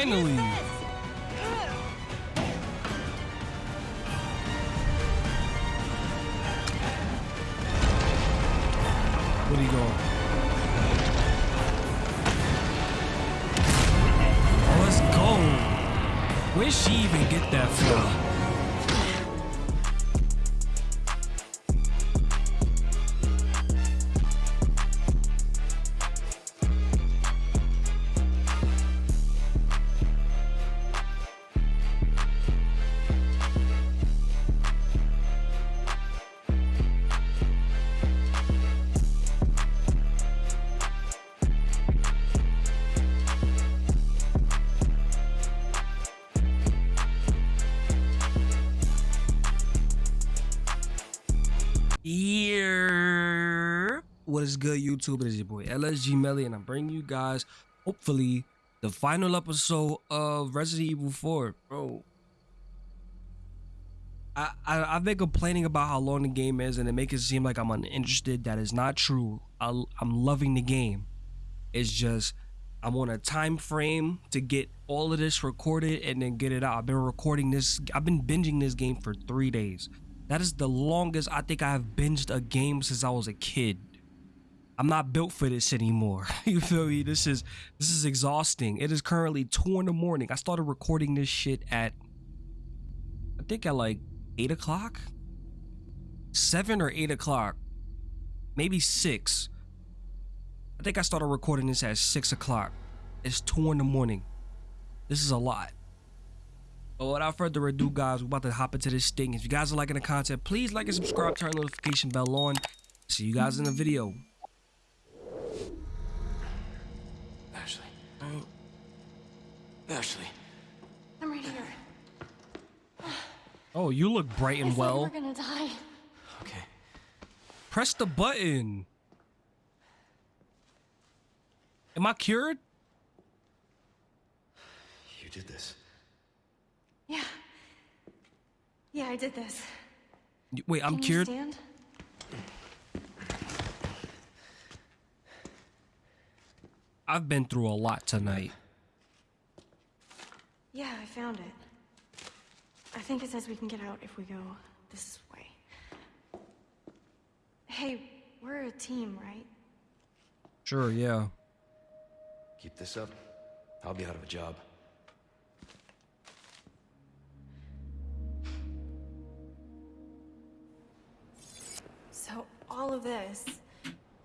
Finally. What is good, YouTube? It is your boy LSG Melly, and I'm bringing you guys, hopefully, the final episode of Resident Evil 4. Bro, I, I I've been complaining about how long the game is, and it makes it seem like I'm uninterested. That is not true. I, I'm loving the game. It's just I'm on a time frame to get all of this recorded and then get it out. I've been recording this. I've been binging this game for three days. That is the longest I think I have binged a game since I was a kid. I'm not built for this anymore. you feel me? This is this is exhausting. It is currently two in the morning. I started recording this shit at I think at like eight o'clock, seven or eight o'clock, maybe six. I think I started recording this at six o'clock. It's two in the morning. This is a lot. But without further ado, guys, we're about to hop into this thing. If you guys are liking the content, please like and subscribe, turn the notification bell on. See you guys in the video. Ashley. Ashley. I'm right here. Oh, you look bright and said well. we're gonna die. Okay. Press the button. Am I cured? You did this. Yeah. Yeah, I did this. Wait, I'm Can you cured. I've been through a lot tonight. Yeah, I found it. I think it says we can get out if we go this way. Hey, we're a team, right? Sure, yeah. Keep this up. I'll be out of a job. So all of this,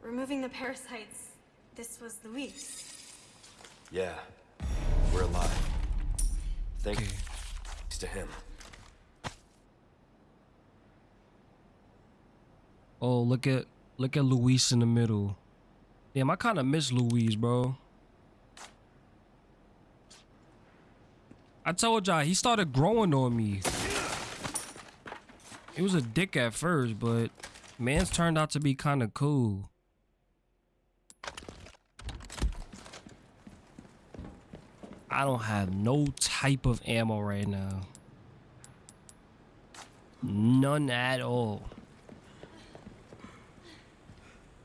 removing the parasites, this was Luis. Yeah. We're alive. Thanks Okay. to him. Oh, look at look at Luis in the middle. Damn, I kind of miss Luis, bro. I told y'all he started growing on me. He was a dick at first, but man's turned out to be kind of cool. I don't have no type of ammo right now. None at all.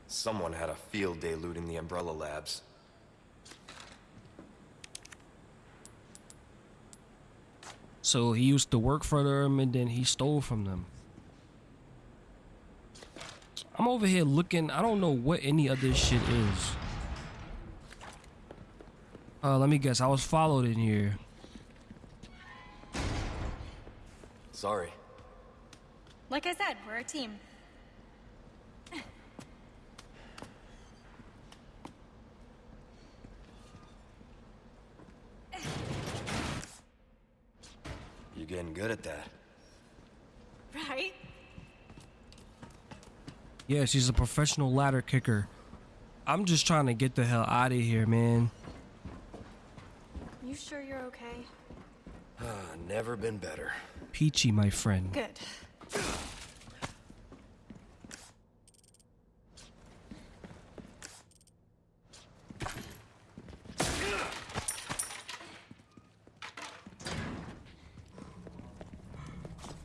Someone had a field day looting the Umbrella Labs. So he used to work for them and then he stole from them. I'm over here looking. I don't know what any of this shit is. Uh, let me guess. I was followed in here. Sorry. Like I said, we're a team. You're getting good at that. Right? Yeah, she's a professional ladder kicker. I'm just trying to get the hell out of here, man. You sure you're okay? Ah, never been better. Peachy, my friend. Good.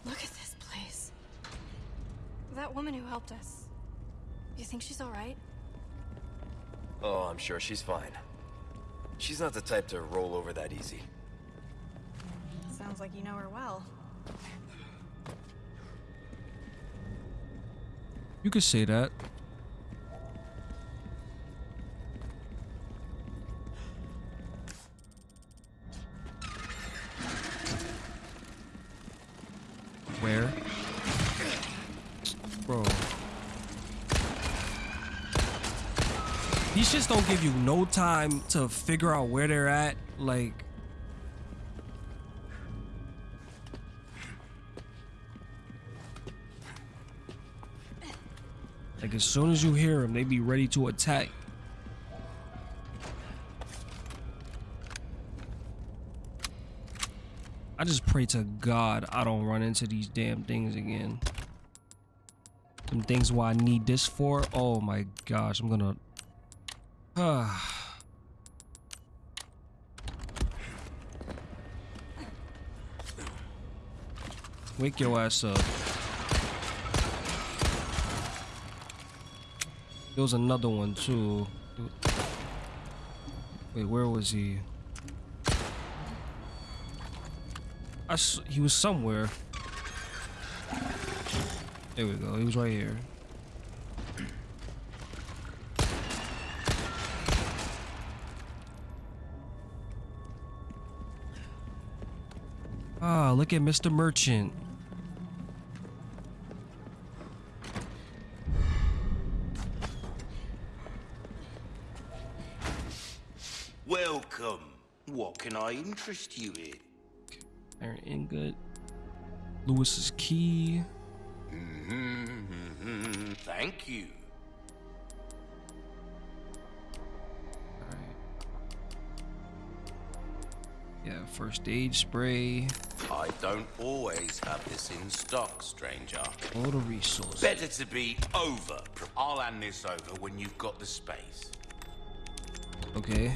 Look at this place. That woman who helped us. You think she's all right? Oh, I'm sure she's fine. She's not the type to roll over that easy. Sounds like you know her well. You could say that. Give you no time to figure out where they're at. Like, like as soon as you hear them, they be ready to attack. I just pray to God I don't run into these damn things again. Some things why I need this for. Oh my gosh, I'm gonna. Wake your ass up. There was another one too. Wait, where was he? I s he was somewhere. There we go. He was right here. Look at Mr. Merchant. Welcome. What can I interest you in? Iron ingot. Luis's key. Mm-hmm. Thank you. First aid spray. I don't always have this in stock, stranger. All the resources. Better to be over. I'll hand this over when you've got the space. Okay.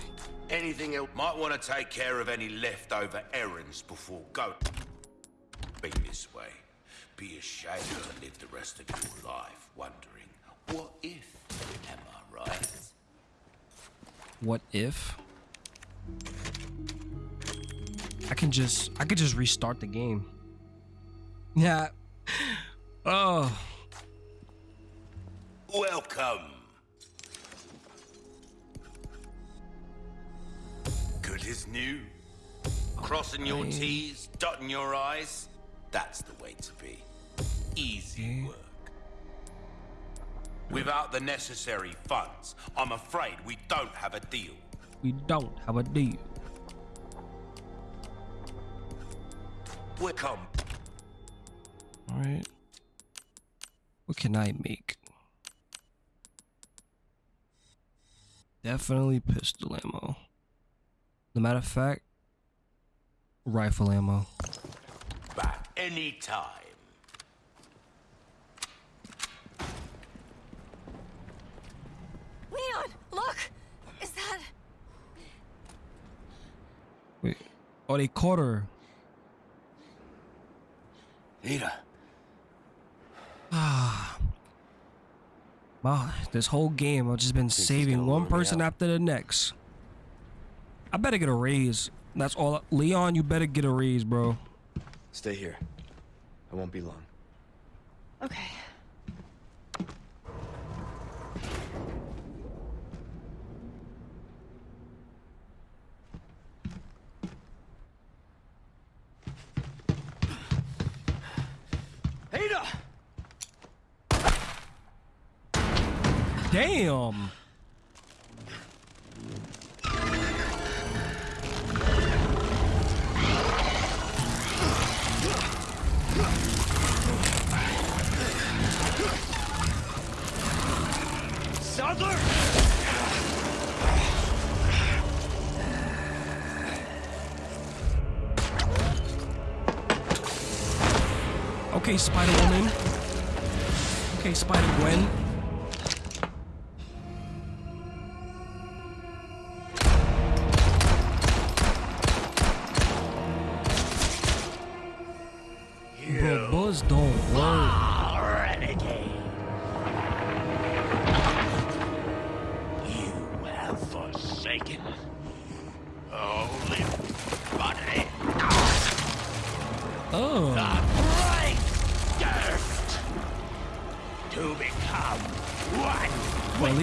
Anything else? Might want to take care of any leftover errands before going. Be this way. Be ashamed to live the rest of your life wondering, what if? Am I right? What if? I can just I could just restart the game. Yeah. Oh. Welcome. Good as new. Crossing your T's, dotting your I's. That's the way to be. Easy work. Without the necessary funds, I'm afraid we don't have a deal. We don't have a deal. Welcome. Alright. What can I make? Definitely pistol ammo. No matter of fact, rifle ammo. By any time. Leon, look! Is that... Wait. Oh, they caught her. Ada. Wow, this whole game I've just been he's saving one person after the next. I better get a raise. That's all. Leon, you better get a raise, bro. Stay here. I won't be long. Okay. Okay, Spider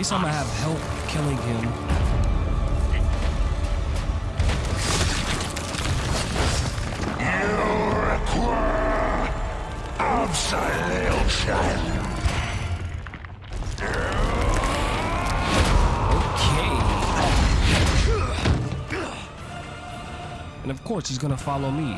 least I'm gonna have help killing him. Okay. And of course, he's gonna follow me.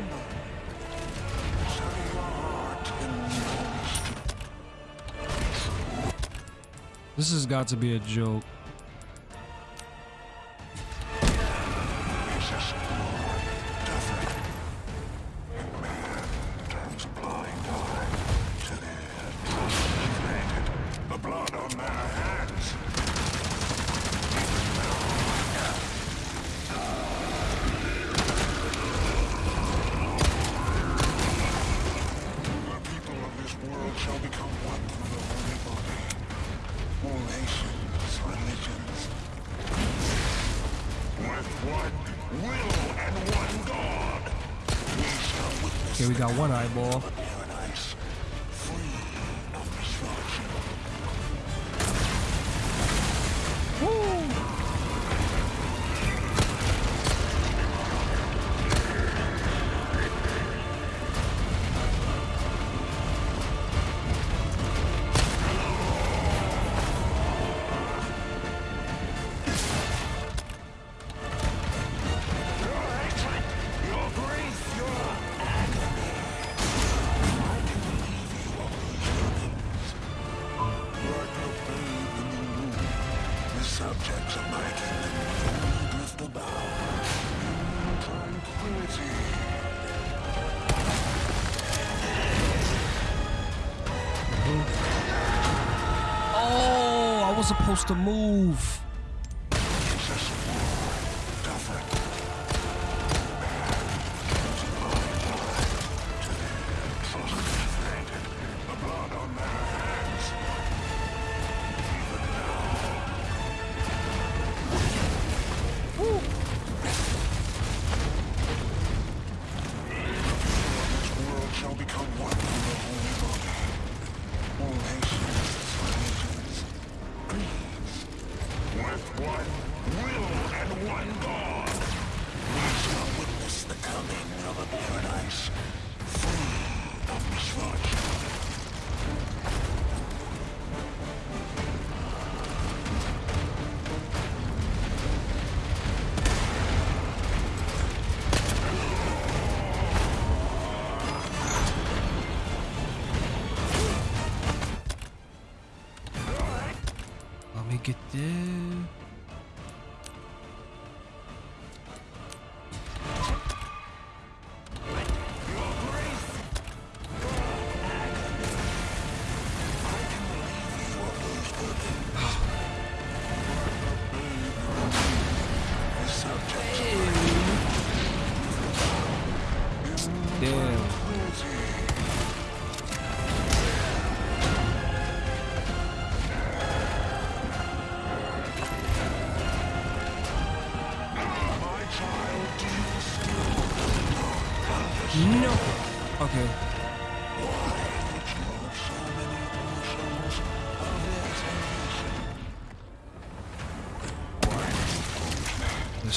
This has got to be a joke. Supposed to move.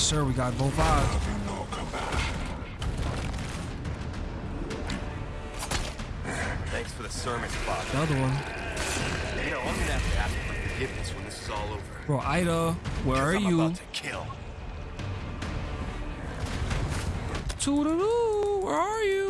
Sir. We got both eyes. Having no compassion. Thanks for the sermon, Father. The other one. You know, I'm gonna have to ask for forgiveness when this is all over. Bro, Ida, where are I'm you? about to kill. Toodaloo, where are you?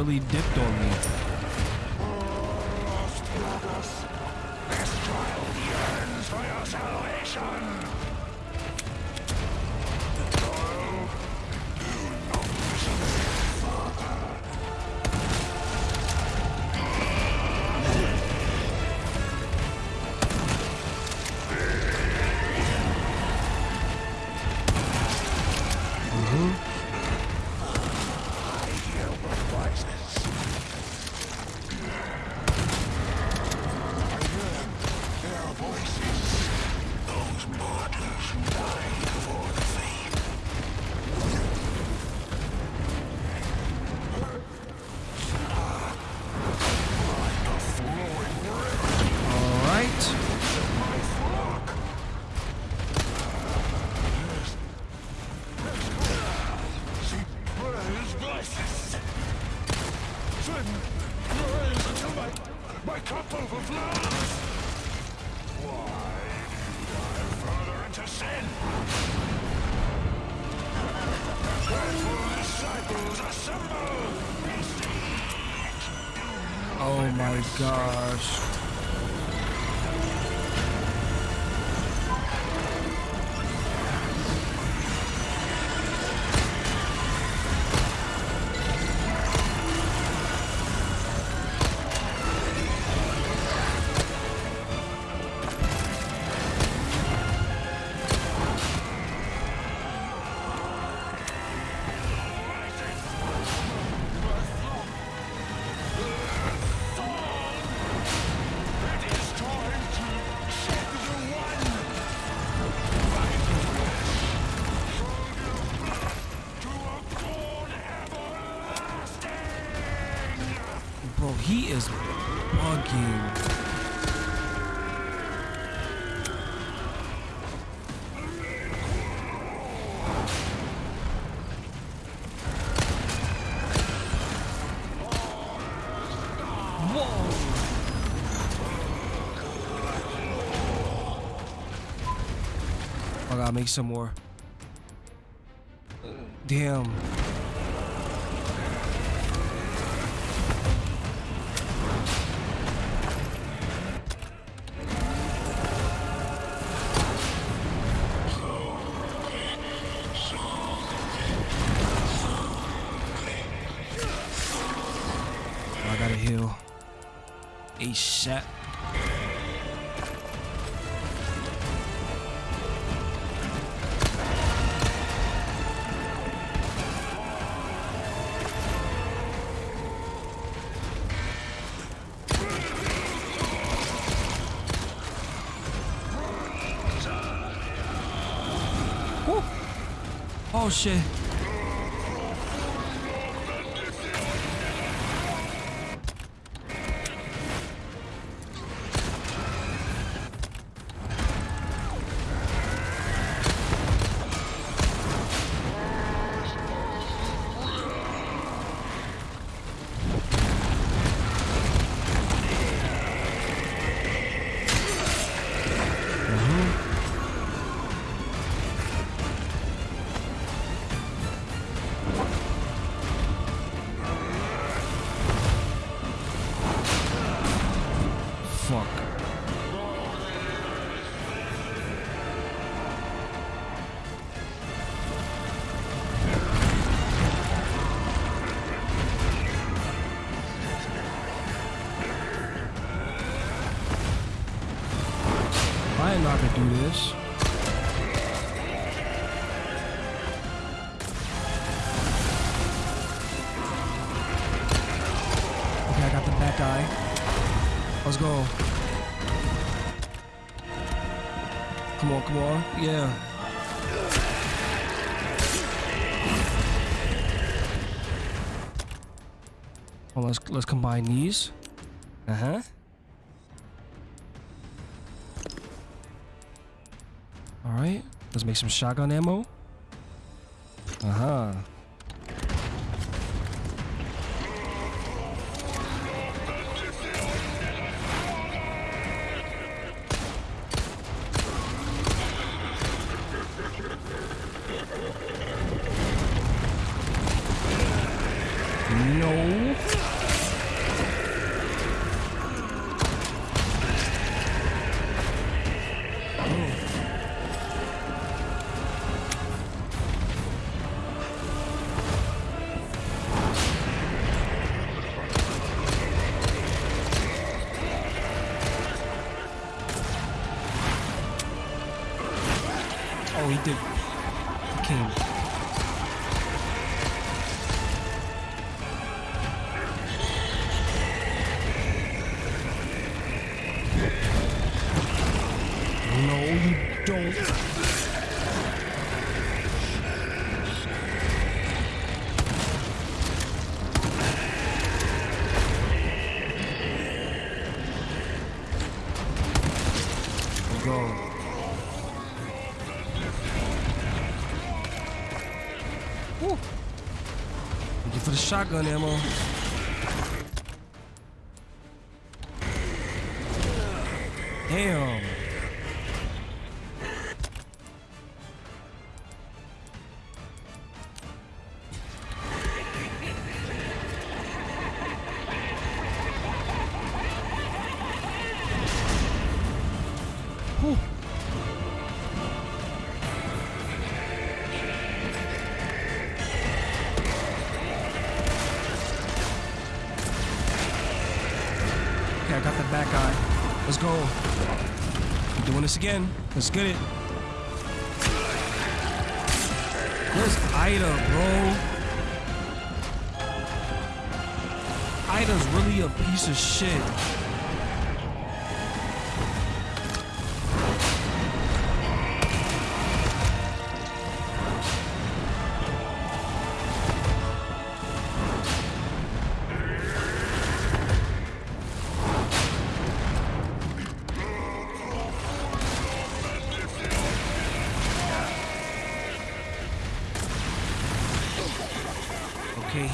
Really dipped on me. gosh. Bro, he is bugging. I gotta make some more. Damn. shit. go. Come on, come on. Yeah. Well, let's let's combine these. Uh huh. All right. Let's make some shotgun ammo. Uh huh. Shotgun ammo. This again. Let's get it. Where's Ida, bro? Ida's really a piece of shit.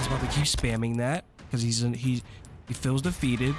He's to keep spamming that because he's he he feels defeated.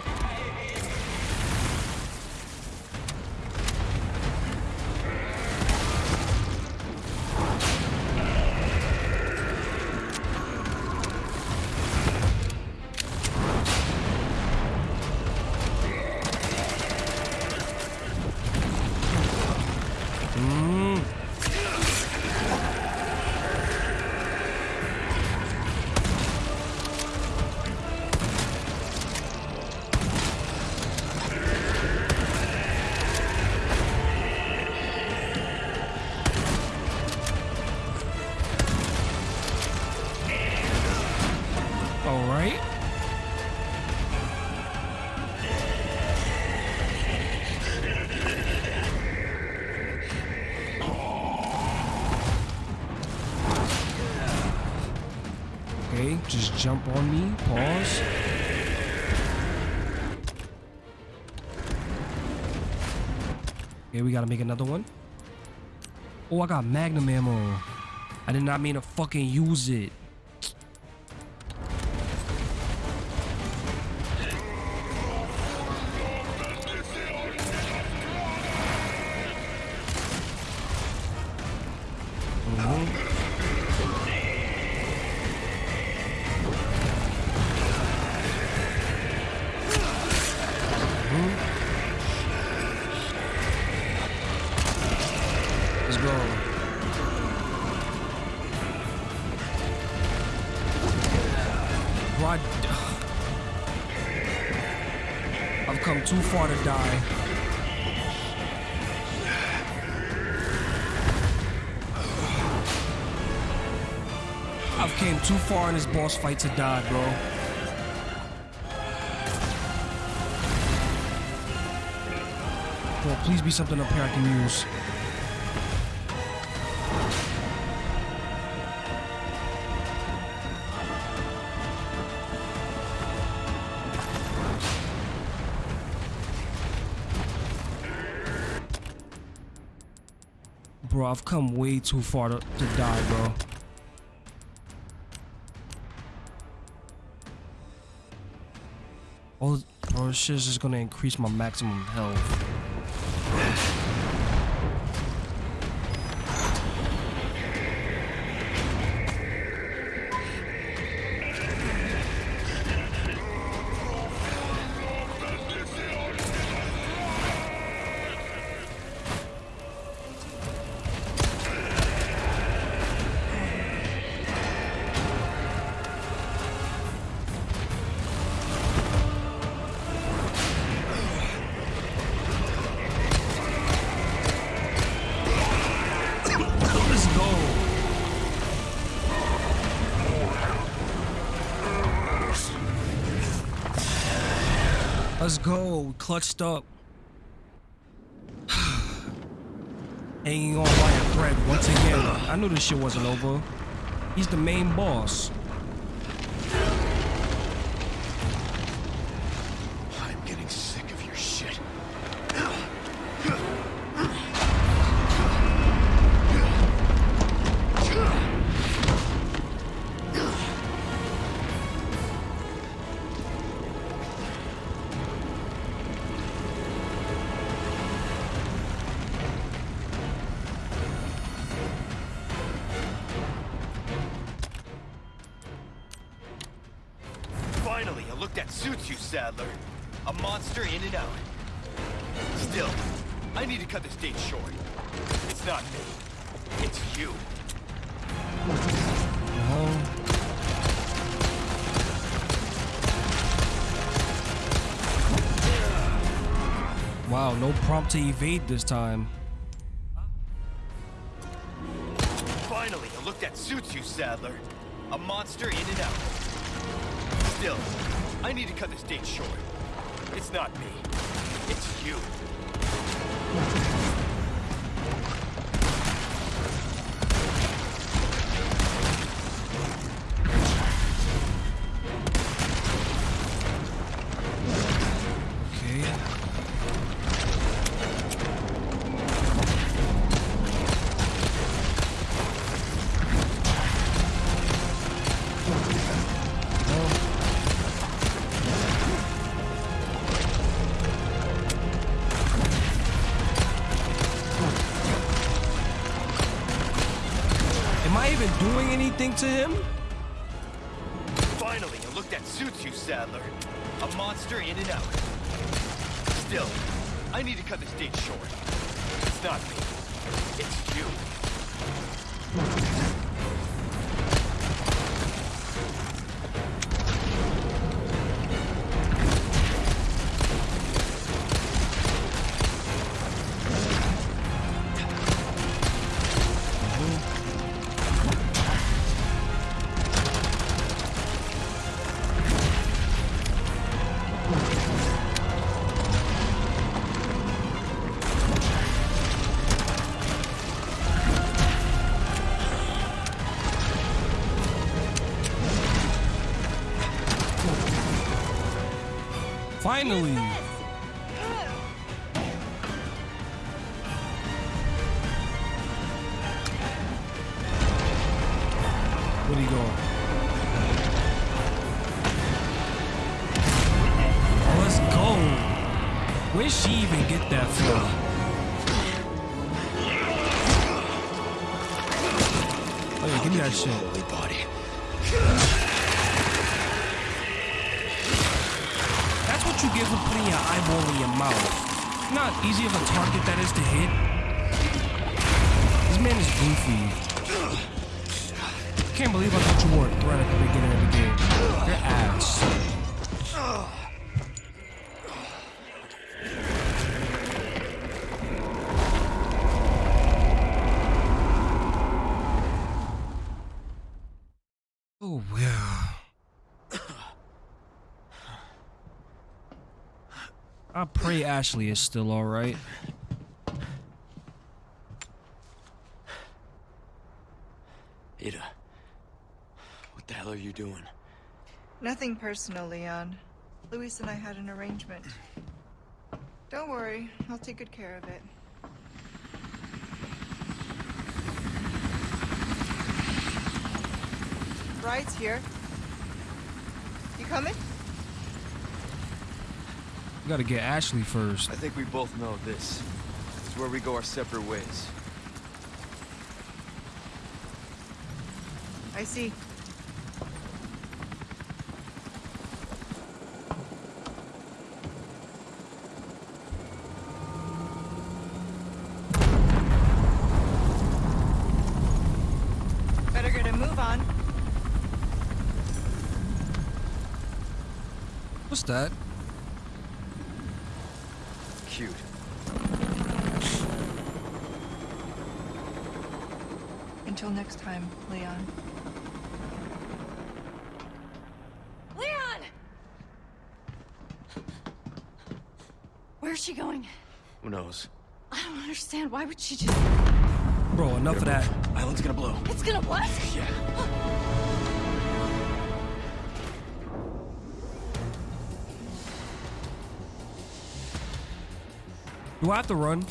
Okay, just jump on me. Pause. Okay, we gotta make another one. Oh, I got magnum ammo. I did not mean to fucking use it. Boss fight to die, bro. Bro, please be something up here I can use. Bro, I've come way too far to, to die, bro. Oh, bro, this shit's just gonna increase my maximum health. Let's go. Clutched up. Hanging on by a thread once again. I knew this shit wasn't over. He's the main boss. To evade this time. Anything to him? Finally, a look that suits you, Sadler. A monster in and out. Still, I need to cut this date short. It's not me. It's you. Finally. Where'd he go? Let's go. Where'd she even get that from? Oh yeah, give me that shit. Not easy of a target that is to hit. This man is goofy. Can't believe I thought you were a threat at the beginning of the game. Your ass. Oh, yeah. I pray Ashley is still alright. Ada. What the hell are you doing? Nothing personal, Leon. Luis and I had an arrangement. Don't worry, I'll take good care of it. Ride's here. You coming? We gotta get Ashley first. I think we both know this is where we go our separate ways. I see. Better get a move on. What's that? Cute. Until next time, Leon. Leon! She going? Who knows? I don't understand. Why would she just... Bro, enough of that. Island's gonna blow. It's gonna what? Yeah. Do I have to run?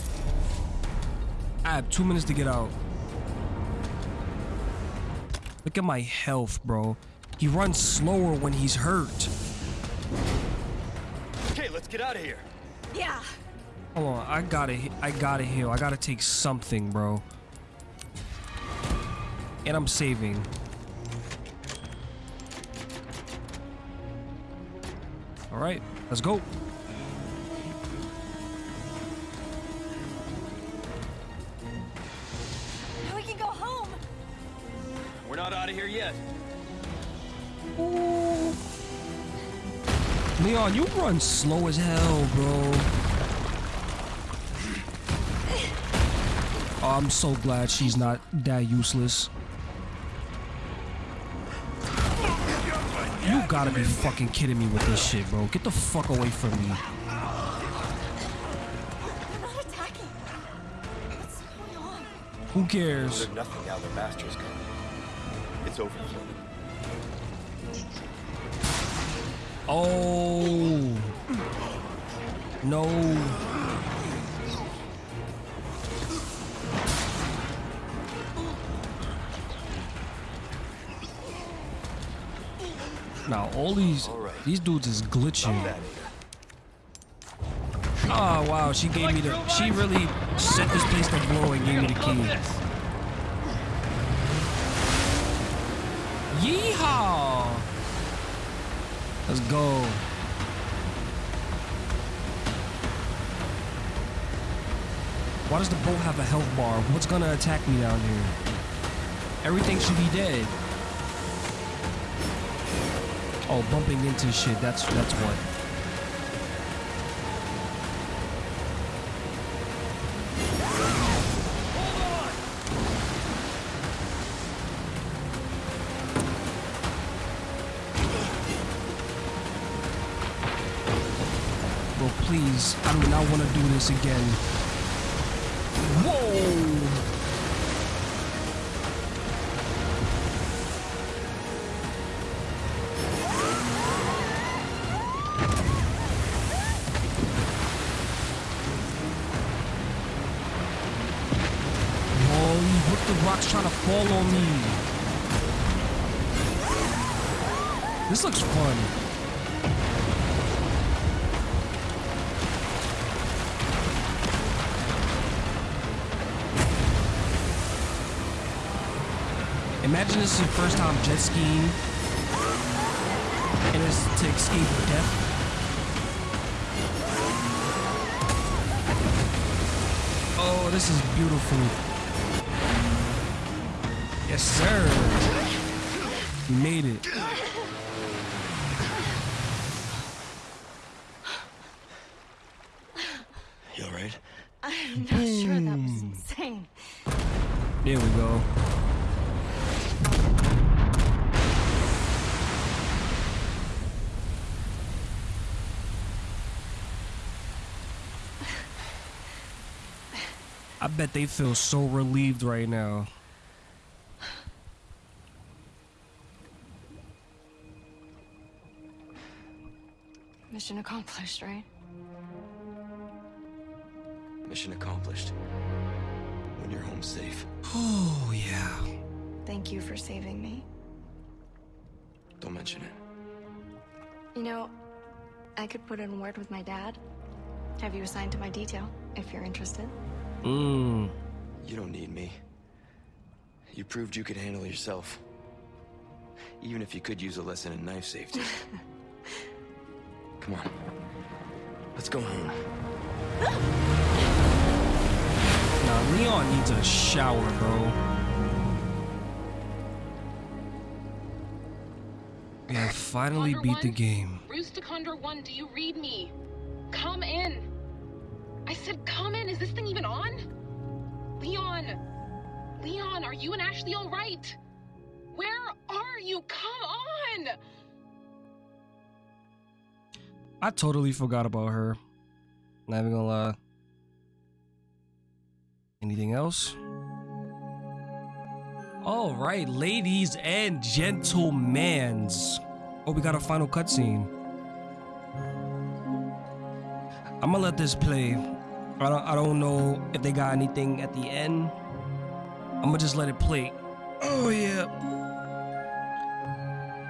I have two minutes to get out. Look at my health, bro. He runs slower when he's hurt. Okay, let's get out of here. Yeah. Hold on, I gotta, I gotta heal. I gotta take something, bro. And I'm saving. All right, let's go. Leon, you run slow as hell, bro. Oh, I'm so glad she's not that useless. You gotta be fucking kidding me with this shit, bro. Get the fuck away from me. Who cares? Nothing now. It's over. Oh. No. Now all these these dudes is glitching. Oh wow, she gave me the she really set this place to blow and gave me the key. Yeehaw! Let's go. Why does the boat have a health bar? What's gonna attack me down here? Everything should be dead. Oh, bumping into shit. That's that's what. Please. I do not want to do this again. Whoa! Holy, what the rock's trying to fall on me? This looks fun. Imagine this is your first time jet skiing and it's to escape death. Oh, this is beautiful. Yes, sir. Made it. You alright? I'm not sure that was insane. There we go. I bet they feel so relieved right now. Mission accomplished, right? Mission accomplished. When you're home safe. Oh, yeah. Thank you for saving me. Don't mention it. You know, I could put in a word with my dad. Have you assigned to my detail, if you're interested? Mmm. You don't need me. You proved you could handle yourself. Even if you could use a lesson in knife safety. Come on. Let's go home. Now, Leon needs a shower, bro. We have finally Condor beat the game. Bruce Condor 1, do you read me? Come in. I said come in. Is this thing even on? Leon. Leon, are you and Ashley all right? Where are you? Come on. I totally forgot about her. Not even gonna lie. Anything else? All right, ladies and gentlemen. Oh, we got a final cutscene. I'm gonna let this play. I don't, I don't know if they got anything at the end. I'm gonna just let it play. Oh yeah.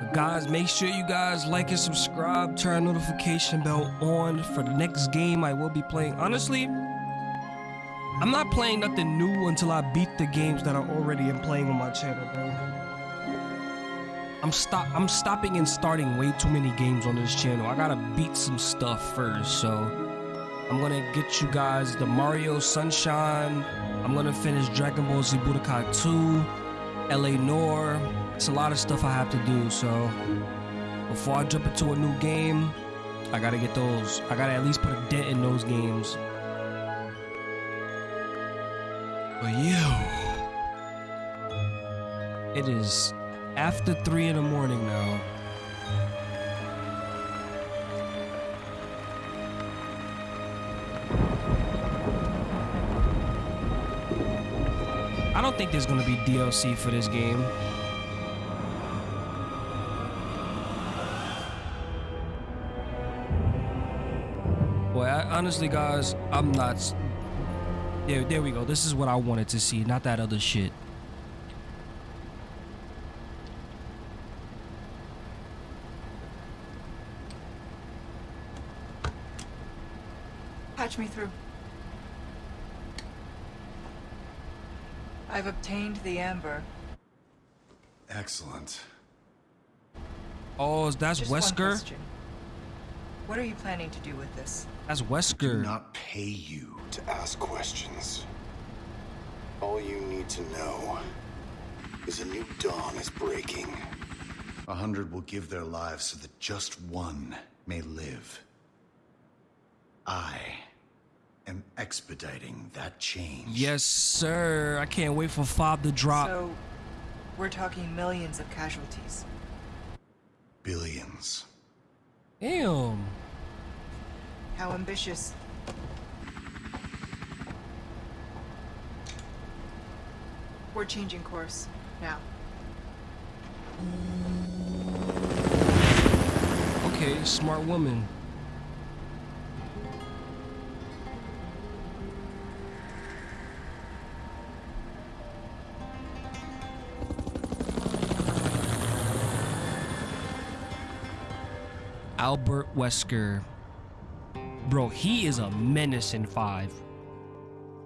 But guys, make sure you guys like and subscribe. Turn notification bell on for the next game I will be playing. Honestly, I'm not playing nothing new until I beat the games that I already am playing on my channel, bro. I'm stop I'm stopping and starting way too many games on this channel. I gotta beat some stuff first, so I'm gonna get you guys the Mario Sunshine. I'm gonna finish Dragon Ball Z Budokai 2, L.A. Noire. It's a lot of stuff I have to do, so before I jump into a new game, I gotta get those. I gotta at least put a dent in those games. But yeah, it is after three in the morning now. I don't think there's gonna be DLC for this game. Boy, I, honestly, guys, I'm not. There, there we go. This is what I wanted to see, not that other shit. Patch me through. I've obtained the amber. Excellent. Oh, that's Just Wesker. What are you planning to do with this? That's Do Wesker. not pay you to ask questions. All you need to know is a new dawn is breaking. A hundred will give their lives so that just one may live. I am expediting that change. Yes, sir. I can't wait for Fob to drop. So, we're talking millions of casualties. Billions. Damn. How ambitious. We're changing course now. Okay, smart woman. Albert Wesker. Bro, he is a menace in 5.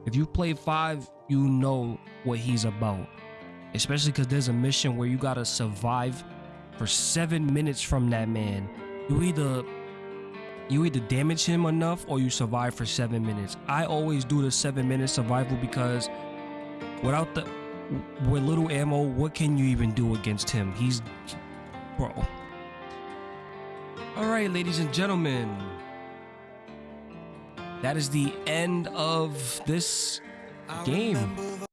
If you play 5, you know what he's about. Especially because there's a mission where you gotta survive for seven minutes from that man. You either you either damage him enough or you survive for seven minutes. I always do the seven minute survival because without the with little ammo, what can you even do against him? He's bro. All right, ladies and gentlemen. That is the end of this game.